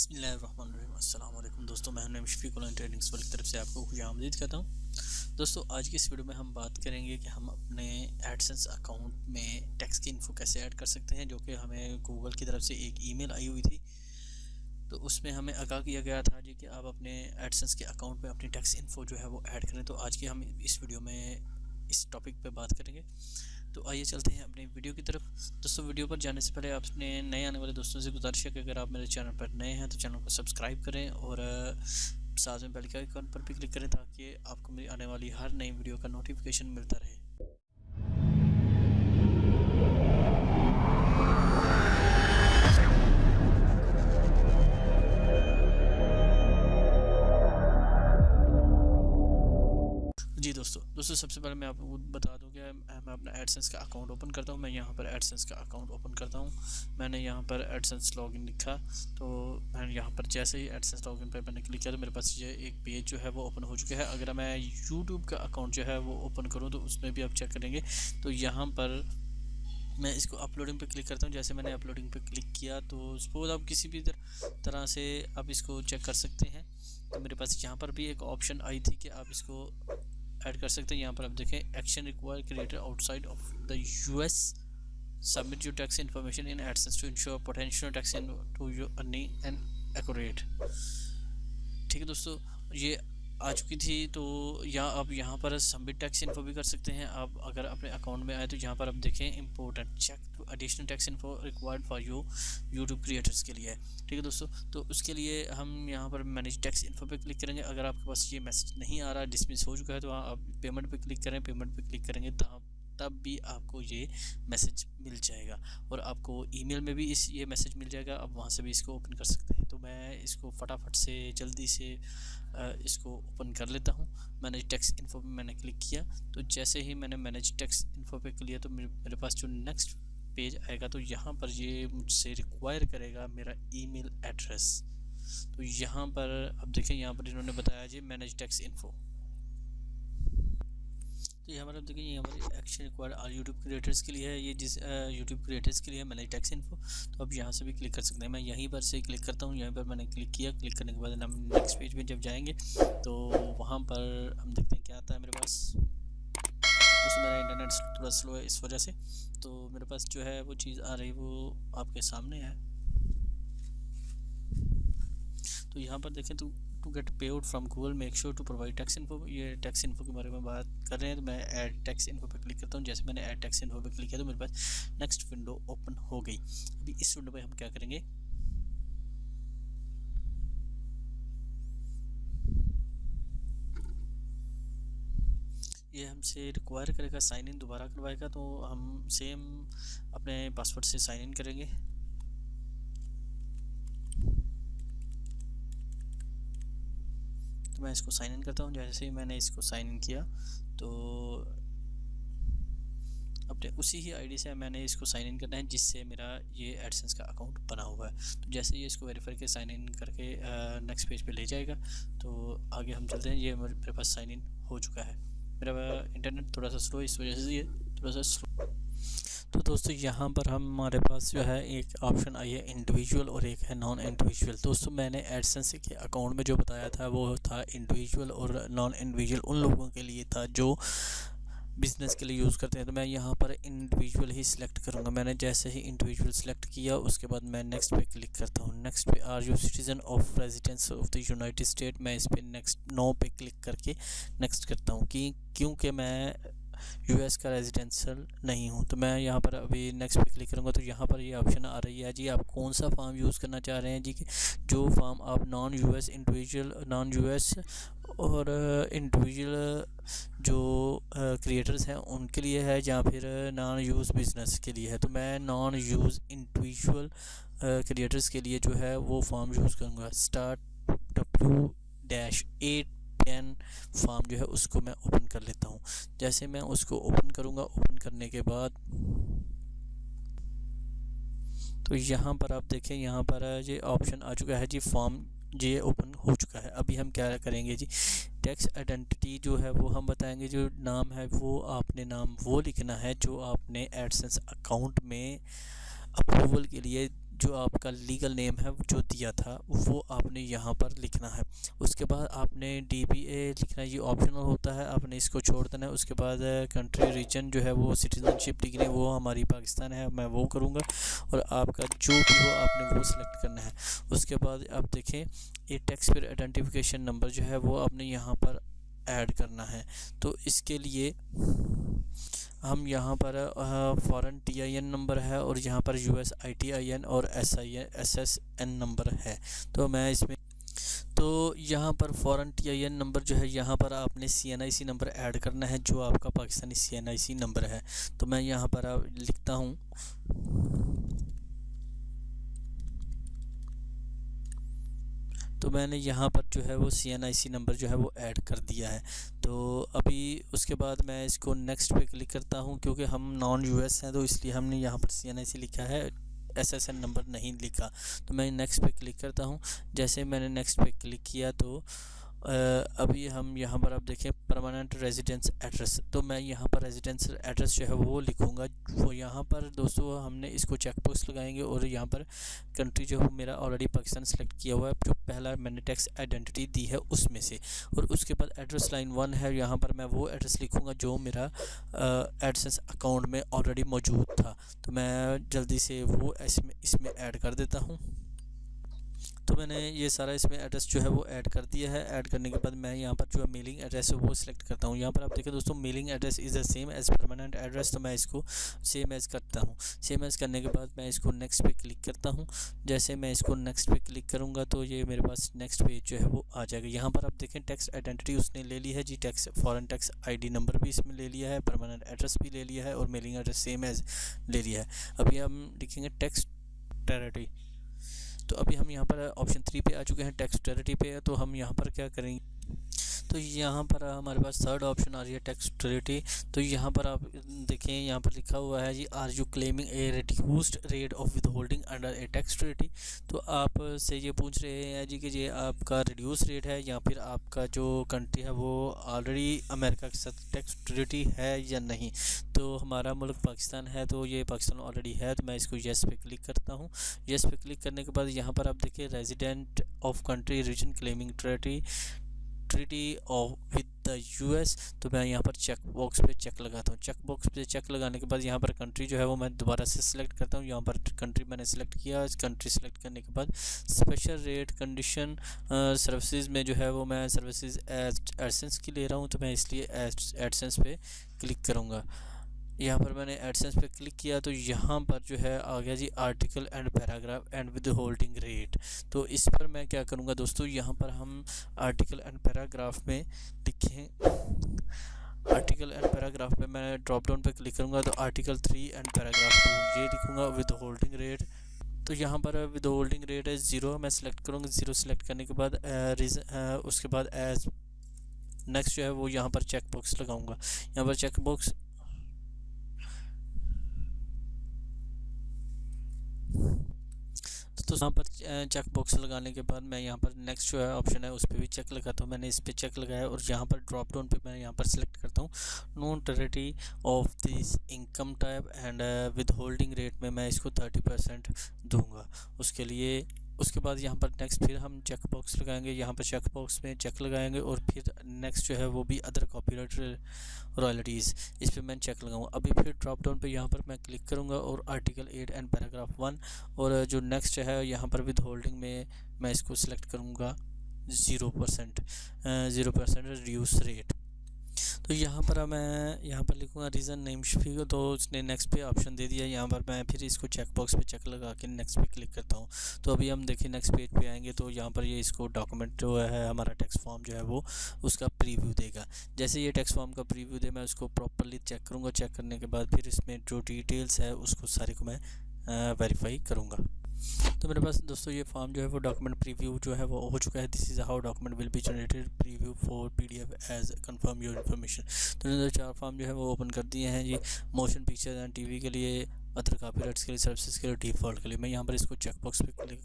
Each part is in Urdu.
بسم اللہ الرحمن الرحیم۔ السلام علیکم دوستوں میں ہم شفیق اللہ ٹریڈنگس والی طرف سے آپ کو خوش آمدید کرتا ہوں۔ دوستوں آج کی اس ویڈیو میں ہم بات کریں گے کہ ہم اپنے ایڈسنس اکاؤنٹ میں ٹیکس کی انفو کیسے ایڈ کر سکتے ہیں، جو کہ ہمیں گوگل کی طرف سے ایک ای میل آئی ہوئی تھی۔ تو اس میں ہمیں آگاہ کیا گیا تھا جی کہ آپ اپنے ایڈسنس کے اکاؤنٹ میں اپنی ٹیکس انفو جو ہے وہ ایڈ کریں۔ تو آج کی ہم اس ویڈیو میں اس ٹاپک پہ بات کریں گے۔ تو آئیے چلتے ہیں اپنی ویڈیو کی طرف۔ دوستوں ویڈیو پر جانے سے پہلے آپ نے نئے آنے والے دوستوں سے گزارش ہے کہ اگر آپ میرے چینل پر نئے ہیں تو چینل کو سبسکرائب کریں اور ساتھ میں بیل کے آئیکن پر بھی کلک کریں تاکہ آپ کو میری آنے والی ہر نئی ویڈیو کا نوٹیفیکیشن ملتا رہے۔ جی دوستو دوستو سب سے پہلے میں آپ کو بتا دوں کہ میں اپنا ایڈسنس کا اکاؤنٹ اوپن کرتا ہوں۔ میں یہاں پر ایڈسنس کا اکاؤنٹ اوپن کرتا ہوں۔ میں نے یہاں پر ایڈسنس لاگ ان لکھا۔ تو میں نے یہاں پر جیسے ہی ایڈسنس لاگ ان پہ میں نے کلک کیا تو میرے پاس یہ ایک پیج جو ہے وہ اوپن ہو چکا ہے۔ اگر میں یوٹیوب کا اکاؤنٹ جو ہے وہ اوپن کروں تو اس میں بھی آپ چیک کریں گے۔ تو یہاں پر میں اس کو اپلوڈنگ پہ کلک کرتا ہوں۔ جیسے میں نے اپلوڈنگ پہ کلک کیا تو سپوز آپ کسی بھی طرح سے آپ اس کو چیک کر سکتے ہیں۔ تو میرے پاس یہاں پر بھی ایک آپشن آئی تھی کہ آپ اس کو ایڈ کر سکتے ہیں۔ یہاں پر آپ دیکھیں action require creator outside of the U S submit your tax information in AdSense to ensure potential tax to your earning and accurate ٹھیک ہے دوستو، یہ آ چکی تھی، تو یا آپ یہاں پر سبمٹ ٹیکس انفو بھی کر سکتے ہیں۔ آپ اگر اپنے اکاؤنٹ میں آئے تو یہاں پر آپ دیکھیں important check to additional tax info required for you YouTube creators کے لیے۔ ٹھیک ہے دوستو، تو اس کے لیے ہم یہاں پر مینیج ٹیکس انفو پہ کلک کریں گے۔ اگر آپ کے پاس یہ میسج نہیں آ رہا ڈسمس ہو چکا ہے، تو آپ پیمنٹ پہ کلک کریں۔ پیمنٹ پہ کلک کریں گے تو تب بھی آپ کو یہ میسج مل جائے گا۔ اور آپ کو ای میل میں بھی اس یہ میسج مل جائے گا۔ آپ وہاں سے بھی اس کو اوپن کر سکتے ہیں۔ تو میں اس کو فٹافٹ سے، جلدی سے اس کو اوپن کر لیتا ہوں۔ مینیج ٹیکس انفو پہ میں نے کلک کیا۔ تو جیسے ہی میں نے مینیج ٹیکس انفو پہ کلیا تو میرے پاس جو نیکسٹ پیج آئے گا تو یہاں پر یہ مجھ سے ریکوائر کرے گا میرا ای میل ایڈریس تو یہاں پر، اب دیکھیں یہاں پر انہوں نے بتایا جی مینیج ٹیکس انفو تو یہاں پر آپ دیکھیں، یہ ہماری action require all YouTube creators کے لیے ہے۔ یہ جس یوٹیوب کریٹرس کے لیے میں نے ٹیکس انفو تو اب یہاں سے بھی کلک کر سکتے ہیں۔ میں یہیں پر سے کلک کرتا ہوں، یہیں پر میں نے کلک کیا۔ کلک کرنے کے بعد ہم نیکسٹ پیج میں جب جائیں گے، تو وہاں پر ہم دیکھتے ہیں کیا آتا ہے میرے پاس۔ اس میرا انٹرنیٹ تھوڑا سلو ہے اس وجہ سے۔ تو میرے پاس جو ہے وہ چیز آ رہی، وہ آپ کے سامنے ہے۔ تو یہاں پر دیکھیں تو to get pay out from Google make sure to provide tax info یہ ٹیکس انفو کے بارے میں بات کر رہے ہیں تو میں ایڈ ٹیکس انفو پہ کلک کرتا ہوں۔ جیسے میں نے ایڈ ٹیکس انفو پہ کلک کیا تو میرے پاس نیکسٹ ونڈو اوپن ہو گئی۔ ابھی اس ونڈو پہ ہم کیا کریں گے؟ یہ ہم سے ریکوائر کرے گا سائن ان دوبارہ کروائے گا تو ہم سیم اپنے پاسورڈ سے سائن ان کریں گے۔ تو میں اس کو سائن ان کرتا ہوں۔ جیسے ہی میں نے اس کو سائن ان کیا، تو اپنے اسی ہی آئی ڈی سے میں نے اس کو سائن ان کرنا ہے، جس سے میرا یہ ایڈسنس کا اکاؤنٹ بنا ہوا ہے۔ تو جیسے ہی اس کو ویریفائی کے سائن ان کر کے نیکسٹ پیج پہ لے جائے گا، تو آگے ہم چلتے ہیں۔ یہ میرے پاس سائن ان ہو چکا ہے۔ میرا انٹرنیٹ تھوڑا سا سلو اس وجہ سے یہ تھوڑا سا سلو تو دوستو، یہاں پر ہمارے پاس جو ہے ایک آپشن آئی ہے انڈیویجول اور ایک ہے نان انڈیویجول دوستو، میں نے ایڈسنس کے اکاؤنٹ میں جو بتایا تھا، وہ تھا انڈیویجول اور نان انڈیویجول ان لوگوں کے لیے تھا جو بزنس کے لیے یوز کرتے ہیں۔ تو میں یہاں پر انڈیویجول ہی سلیکٹ کروں گا۔ میں نے جیسے ہی انڈیویجول سلیکٹ کیا، اس کے بعد میں نیکسٹ پہ کلک کرتا ہوں۔ نیکسٹ پہ are you citizen of residence of the United State میں اس پہ نیکسٹ نو پہ کلک کر کے نیکسٹ کرتا ہوں کیونکہ میں یو ایس کا ریزیڈینشل نہیں ہوں۔ تو میں یہاں پر ابھی نیکسٹ پہ کلک کروں گا تو یہاں پر یہ آپشن آ رہی ہے۔ جی آپ کون سا فارم یوز کرنا چاہ رہے ہیں؟ جی کہ جو فارم آپ non U S individual non U S اور انڈیویجول جو کریٹرز ہیں، ان کے لیے ہے یا پھر نان یوز بزنس کے لیے ہے؟ تو میں نان یوز انڈیویجول کریٹرز کے لیے جو ہے وہ فارم یوز کروں گا۔ Start W dash eight BEN form جو ہے اس کو میں اوپن کر لیتا ہوں۔ جیسے میں اس کو اوپن کروں گا اوپن کرنے کے بعد تو یہاں پر آپ دیکھیں، یہاں پر یہ آپشن آ چکا ہے۔ جی فارم یہ اوپن ہو چکا ہے۔ ابھی ہم کیا کریں گے؟ جی ٹیکس آئیڈنٹی جو ہے وہ ہم بتائیں گے۔ جو نام ہے وہ آپ نے نام وہ لکھنا ہے جو آپ نے ایڈسنس اکاؤنٹ میں اپروول کے لیے جو آپ کا لیگل نیم ہے جو دیا تھا، وہ آپ نے یہاں پر لکھنا ہے۔ اس کے بعد آپ نے ڈی بی اے لکھنا، یہ آپشنل ہوتا ہے، آپ نے اس کو چھوڑ دینا۔ ہے اس کے بعد کنٹری ریجن جو ہے وہ سٹیزن شپ لکھنی ہے وہ ہماری پاکستان ہے، میں وہ کروں گا۔ اور آپ کا جو بھی ہو، آپ نے وہ سلیکٹ کرنا ہے۔ اس کے بعد آپ دیکھیں، یہ ٹیکس پیئر آئیڈینٹیفیکیشن نمبر جو ہے وہ آپ نے یہاں پر ایڈ کرنا ہے۔ تو اس کے لیے ہم یہاں پر foreign T I N number ہے اور یہاں پر U S I T I N اور S I N S S N number ہے۔ تو میں اس میں، تو یہاں پر foreign T I N number جو ہے، یہاں پر آپ نے C N I C number add کرنا ہے، جو آپ کا Pakistani C N I C number ہے۔ تو میں یہاں پر لکھتا ہوں۔ تو میں نے یہاں پر جو ہے وہ سی این آئی سی نمبر جو ہے وہ ایڈ کر دیا ہے۔ تو ابھی اس کے بعد میں اس کو نیکسٹ پہ کلک کرتا ہوں کیونکہ ہم نان یو ایس ہیں، تو اس لیے ہم نے یہاں پر سی این آئی سی لکھا ہے۔ ایس ایس این نمبر نہیں لکھا۔ تو میں نیکسٹ پہ کلک کرتا ہوں۔ جیسے میں نے نیکسٹ پہ کلک کیا تو ابھی ہم یہاں پر اب دیکھیں پرماننٹ ریزیڈنس ایڈریس تو میں یہاں پر ریزیڈنس ایڈریس جو ہے وہ لکھوں گا۔ وہ یہاں پر دوستو ہم نے اس کو چیک باکس لگائیں گے اور یہاں پر کنٹری جو ہے میرا آلریڈی پاکستان سلیکٹ کیا ہوا ہے، جو پہلا میں نے ٹیکس آئیڈینٹی دی ہے اس میں سے۔ اور اس کے بعد ایڈریس لائن ون ہے، یہاں پر میں وہ ایڈریس لکھوں گا جو میرا ایڈسنس اکاؤنٹ میں آلریڈی موجود تھا۔ تو میں جلدی سے وہ اس میں اس میں ایڈ کر دیتا ہوں۔ تو میں نے یہ سارا اس میں ایڈریس جو ہے وہ ایڈ کر دیا ہے۔ ایڈ کرنے کے بعد میں یہاں پر جو ہے میلنگ ایڈریس ہے وہ سلیکٹ کرتا ہوں۔ یہاں پر آپ دیکھیں دوستوں mailing address is the same as permanent address تو میں اس کو سیم ایز کرتا ہوں۔ سیم ایز کرنے کے بعد میں اس کو نیکسٹ پہ کلک کرتا ہوں۔ جیسے میں اس کو نیکسٹ پہ کلک کروں گا تو یہ میرے پاس نیکسٹ پیج جو ہے وہ آ جائے گا۔ یہاں پر آپ دیکھیں ٹیکس آئیڈینٹی اس نے لے لی ہے۔ جی tax foreign tax I D number بھی اس میں لے لیا ہے پرماننٹ ایڈریس بھی لے لیا ہے اور میلنگ ایڈریس سیم ایز لے لیا ہے۔ ابھی ہم لکھیں گے ٹیکس ٹیریٹی تو ابھی ہم یہاں پر آپشن تھری پہ آ چکے ہیں ٹیکسٹریٹی پہ، تو ہم یہاں پر کیا کریں گے؟ تو یہاں پر ہمارے پاس تھرڈ آپشن آ رہی ہے ٹیکسٹریٹی تو یہاں پر آپ دیکھیں، یہاں پر لکھا ہوا ہے جی are you claiming a reduced rate of withholding under a tax treaty تو آپ سے یہ پوچھ رہے ہیں جی کہ یہ آپ کا ریڈیوس ریٹ ہے یا پھر آپ کا جو کنٹری ہے وہ آلریڈی امریکہ کے ساتھ ٹیکسٹریٹی ہے یا نہیں؟ تو ہمارا ملک پاکستان ہے تو یہ پاکستان آلریڈی ہے، تو میں اس کو یس پہ کلک کرتا ہوں۔ یس پہ کلک کرنے کے بعد یہاں پر آپ دیکھیں resident of country region claiming treaty treaty of with the US S تو میں یہاں پر چیک باکس پہ چیک لگاتا ہوں۔ چیک باکس پہ چیک لگانے کے بعد یہاں پر کنٹری جو ہے وہ میں دوبارہ سے سلیکٹ کرتا ہوں۔ یہاں پر کنٹری میں نے سلیکٹ کیا۔ کنٹری سلیکٹ کرنے کے بعد اسپیشل ریٹ کنڈیشن سروسز میں جو ہے وہ میں سروسز ایڈسنس کی لے رہا ہوں۔ تو میں اس لیے ایڈسنس پہ کلک کروں گا۔ یہاں پر میں نے ایڈسنس پہ کلک کیا تو یہاں پر جو ہے آ گیا جی article and paragraph and withholding rate تو اس پر میں کیا کروں گا دوستو؟ یہاں پر ہم آرٹیکل اینڈ پیراگراف میں لکھیں آرٹیکل اینڈ پیراگراف پہ میں ڈراپ ڈاؤن پہ کلک کروں گا تو article three and paragraph two یہ لکھوں گا ود ہولڈنگ ریٹ تو یہاں پر ود ہولڈنگ ریٹ ہے زیرو میں سلیکٹ کروں گا۔ زیرو سلیکٹ کرنے کے بعد اس کے بعد ایز نیکسٹ جو ہے وہ یہاں پر چیک باکس لگاؤں گا۔ یہاں پر چیک باکس تو یہاں پر چیک باکس لگانے کے بعد میں یہاں پر نیکسٹ جو ہے آپشن ہے اس پہ بھی چیک لگاتا ہوں۔ میں نے اس پہ چیک لگایا اور یہاں پر ڈراپ ڈاؤن پہ میں یہاں پر سلیکٹ کرتا ہوں۔ Non treaty of this income type and withholding rate میں میں اس کو تھرٹی پرسینٹ دوں گا۔ اس کے لیے اس کے بعد یہاں پر نیکسٹ پھر ہم چیک باکس لگائیں گے، یہاں پر چیک باکس میں چیک لگائیں گے اور پھر نیکسٹ جو ہے وہ بھی ادر کاپی رائٹ رائلٹیز اس پہ میں چیک لگاؤں۔ گا ابھی پھر ڈراپ ڈاؤن پہ یہاں پر میں کلک کروں گا اور article eight and paragraph one اور جو نیکسٹ ہے یہاں پر ود ہولڈنگ میں میں اس کو سلیکٹ کروں گا zero percent zero percent reduce rate تو یہاں پر میں یہاں پر لکھوں گا ریزن نیم شفیع کو، تو اس نے نیکسٹ پہ آپشن دے دیا۔ یہاں پر میں پھر اس کو چیک باکس پہ چیک لگا کے نیکسٹ پہ کلک کرتا ہوں۔ تو ابھی ہم دیکھیں نیکسٹ پیج پہ آئیں گے تو یہاں پر یہ اس کو ڈاکومنٹ جو ہے، ہمارا ٹیکس فارم جو ہے وہ اس کا پریویو دے گا۔ جیسے یہ ٹیکس فارم کا پریویو دے، میں اس کو پراپرلی چیک کروں گا۔ چیک کرنے کے بعد پھر اس میں جو ڈیٹیلس ہے، اس کو سارے کو میں ویریفائی کروں گا۔ تو میرے پاس دوستو یہ فارم جو ہے وہ ڈاکومنٹ پریویو جو ہے وہ ہو چکا ہے. This is how document will be generated preview for P D F as confirm your information تو نے چار فارم جو ہے وہ اوپن کر دیے ہیں. جی motion picture and T V کے لیے ادر کاپی رائٹس کے لیے سروسز کے لیے ڈیفالٹ کے لیے. میں یہاں پر اس کو چیک باکس پہ کلک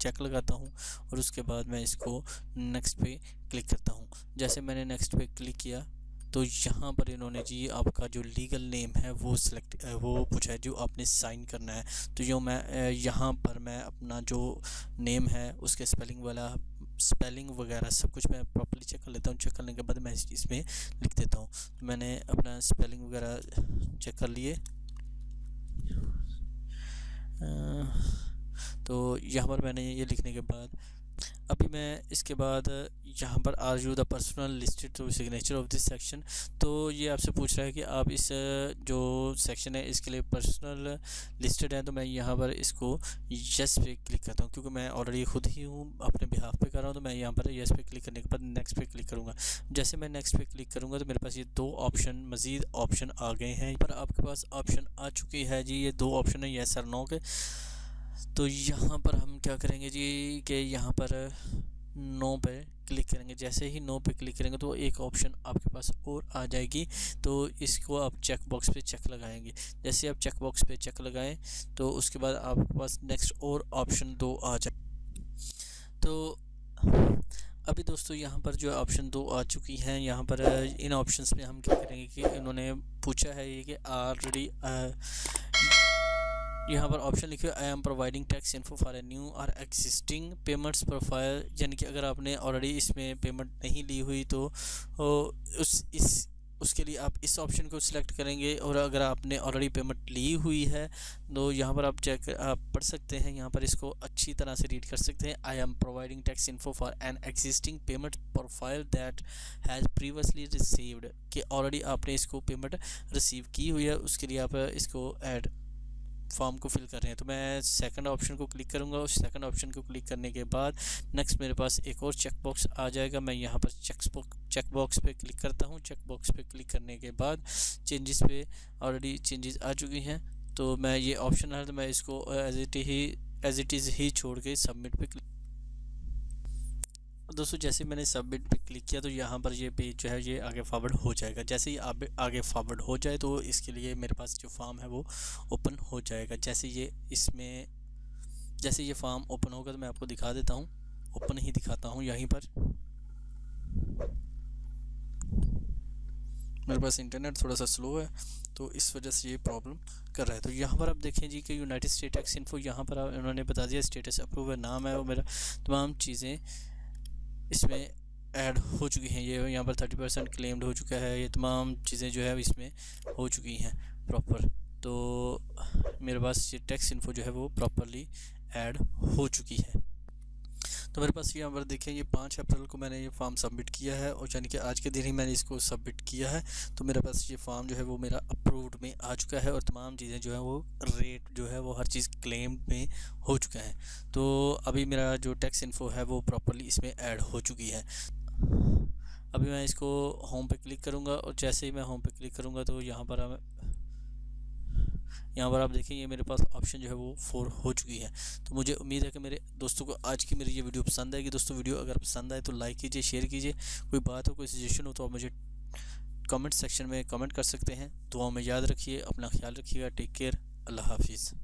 چیک لگاتا ہوں اور اس کے بعد میں اس کو نیکسٹ پہ کلک کرتا ہوں. جیسے میں نے نیکسٹ پہ کلک کیا تو یہاں پر انہوں نے جی آپ کا جو لیگل نیم ہے وہ سلیکٹ وہ پوچھا ہے جو آپ نے سائن کرنا ہے۔ تو جو میں یہاں پر میں اپنا جو نیم ہے، اس کے اسپیلنگ والا اسپیلنگ وغیرہ سب کچھ میں پراپرلی چیک کر لیتا ہوں۔ چیک کرنے کے بعد میں اس میں لکھ دیتا ہوں۔ میں نے اپنا اسپیلنگ وغیرہ چیک کر لیے۔ تو یہاں پر میں نے یہ لکھنے کے بعد ابھی میں اس کے بعد یہاں پر are you the personal listed to signature of this section تو یہ آپ سے پوچھ رہا ہے کہ آپ اس جو سیکشن ہے، اس کے لیے پرسنل لسٹڈ ہیں تو میں یہاں پر اس کو یس پہ کلک کرتا ہوں کیونکہ میں آلریڈی خود ہی ہوں، اپنے بہاف پہ کر رہا ہوں تو میں یہاں پر یس پہ کلک کرنے کے بعد نیکسٹ پہ کلک کروں گا۔ جیسے میں نیکسٹ پہ کلک کروں گا تو میرے پاس یہ دو آپشن مزید آپشن آ گئے ہیں۔ پر آپ کے پاس آپشن آ چکی ہے۔ جی یہ دو آپشن ہیں یس اور نو کے۔ تو یہاں پر ہم کیا کریں گے جی کہ یہاں پر نو پہ کلک کریں گے۔ جیسے ہی نو پہ کلک کریں گے تو ایک آپشن آپ کے پاس اور آ جائے گی۔ تو اس کو آپ چیک باکس پہ چیک لگائیں گے۔ جیسے آپ چیک باکس پہ چیک لگائیں تو اس کے بعد آپ کے پاس نیکسٹ اور آپشن دو آ جائے۔ تو ابھی دوستو یہاں پر جو آپشن دو آ چکی ہیں، یہاں پر ان آپشنس میں ہم کیا کریں گے کہ انہوں نے پوچھا ہے یہ کہ آلریڈی یہاں پر آپشن لکھے I am providing tax info for a new اور ایکزسٹنگ پیمنٹس پروفائل یعنی کہ اگر آپ نے آلریڈی اس میں پیمنٹ نہیں لی ہوئی تو اس اس اس کے لیے آپ اس آپشن کو سلیکٹ کریں گے اور اگر آپ نے آلریڈی پیمنٹ لی ہوئی ہے تو یہاں پر آپ چیک آپ پڑھ سکتے ہیں، یہاں پر اس کو اچھی طرح سے ریڈ کر سکتے ہیں۔ I am providing tax info for an existing payment profile that has previously received کہ آلریڈی آپ نے اس کو پیمنٹ ریسیو کی ہوئی ہے، اس کے لیے آپ اس کو ایڈ فارم کو فل کر رہے ہیں۔ تو میں سیکنڈ آپشن کو کلک کروں گا۔ اس سیکنڈ آپشن کو کلک کرنے کے بعد نیکسٹ میرے پاس ایک اور چیک باکس آ جائے گا۔ میں یہاں پر چیک چیک باکس پہ کلک کرتا ہوں۔ چیک باکس پہ کلک کرنے کے بعد چینجز پہ آلریڈی چینجز آ چکی ہیں۔ تو میں یہ آپشن ہے تو میں اس کو ایز اٹ ہی ایز اٹ از ہی چھوڑ کے سبمٹ پہ کلک دوستو، جیسے میں نے سبمٹ پہ کلک کیا تو یہاں پر یہ پیج جو ہے، یہ آگے فارورڈ ہو جائے گا۔ جیسے ہی آگے فارورڈ ہو جائے تو اس کے لیے میرے پاس جو فارم ہے وہ اوپن ہو جائے گا۔ جیسے یہ اس میں جیسے یہ فارم اوپن ہوگا تو میں آپ کو دکھا دیتا ہوں۔ اوپن ہی دکھاتا ہوں یہیں پر۔ میرے پاس انٹرنیٹ تھوڑا سا سلو ہے تو اس وجہ سے یہ پرابلم کر رہا ہے۔ تو یہاں پر آپ دیکھیں جی کہ یونائٹڈ اسٹیٹ ایکس انفو یہاں پر انہوں نے بتا دیا اسٹیٹس اپروو ہے، نام ہے وہ میرا، تمام چیزیں اس میں ایڈ ہو چکی ہیں، یہ یہاں پر تھرٹی پرسینٹ کلیمڈ ہو چکا ہے، یہ تمام چیزیں جو ہے اس میں ہو چکی ہیں پراپر تو میرے پاس یہ ٹیکس انفو جو ہے وہ پراپرلی ایڈ ہو چکی ہے۔ تو میرے پاس یہاں پر دیکھیں، یہ پانچ اپریل کو میں نے یہ فارم سبمٹ کیا ہے اور یعنی کہ آج کے دن ہی میں نے اس کو سبمٹ کیا ہے۔ تو میرے پاس یہ فارم جو ہے وہ میرا اپرووڈ میں آ چکا ہے اور تمام چیزیں جو ہیں وہ ریٹ جو ہے وہ ہر چیز کلیم میں ہو چکا ہے تو ابھی میرا جو ٹیکس انفو ہے وہ پراپرلی اس میں ایڈ ہو چکی ہے۔ ابھی میں اس کو ہوم پہ کلک کروں گا اور جیسے ہی میں ہوم پہ کلک کروں گا تو یہاں پر یہاں پر آپ دیکھیں یہ میرے پاس آپشن جو ہے وہ فور ہو چکی ہے۔ تو مجھے امید ہے کہ میرے دوستوں کو آج کی میری یہ ویڈیو پسند آئے گی۔ دوستوں ویڈیو اگر پسند آئے تو لائک کیجیے شیئر کیجیے۔ کوئی بات ہو، کوئی سجیشن ہو تو آپ مجھے کمنٹ سیکشن میں کمنٹ کر سکتے ہیں۔ دعاؤں میں یاد رکھیے، اپنا خیال رکھیے گا۔ ٹیک کیئر اللہ حافظ۔